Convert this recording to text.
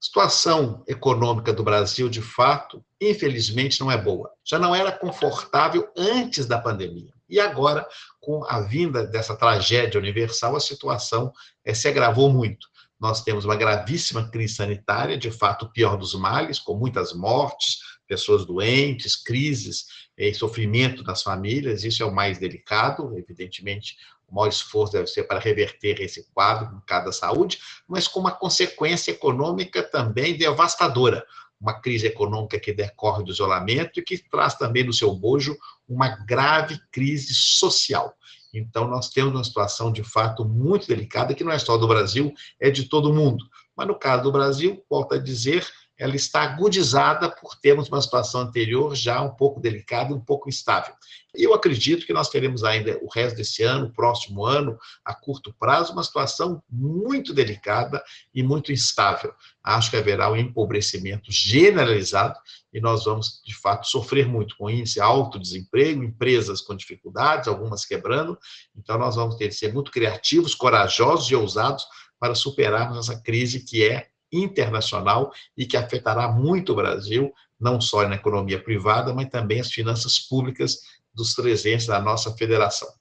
situação econômica do Brasil, de fato, infelizmente, não é boa. Já não era confortável antes da pandemia. E agora, com a vinda dessa tragédia universal, a situação é, se agravou muito. Nós temos uma gravíssima crise sanitária, de fato, o pior dos males, com muitas mortes, pessoas doentes, crises e sofrimento das famílias, isso é o mais delicado, evidentemente, o maior esforço deve ser para reverter esse quadro no caso da saúde, mas com uma consequência econômica também devastadora, uma crise econômica que decorre do isolamento e que traz também no seu bojo uma grave crise social. Então, nós temos uma situação, de fato, muito delicada, que não é só do Brasil, é de todo mundo. Mas, no caso do Brasil, volto a dizer, ela está agudizada por termos uma situação anterior já um pouco delicada, um pouco instável. Eu acredito que nós teremos ainda o resto desse ano, o próximo ano, a curto prazo, uma situação muito delicada e muito instável. Acho que haverá um empobrecimento generalizado e nós vamos, de fato, sofrer muito com índice alto desemprego, empresas com dificuldades, algumas quebrando. Então, nós vamos ter que ser muito criativos, corajosos e ousados para superarmos essa crise que é internacional e que afetará muito o Brasil, não só na economia privada, mas também as finanças públicas dos 300 da nossa federação.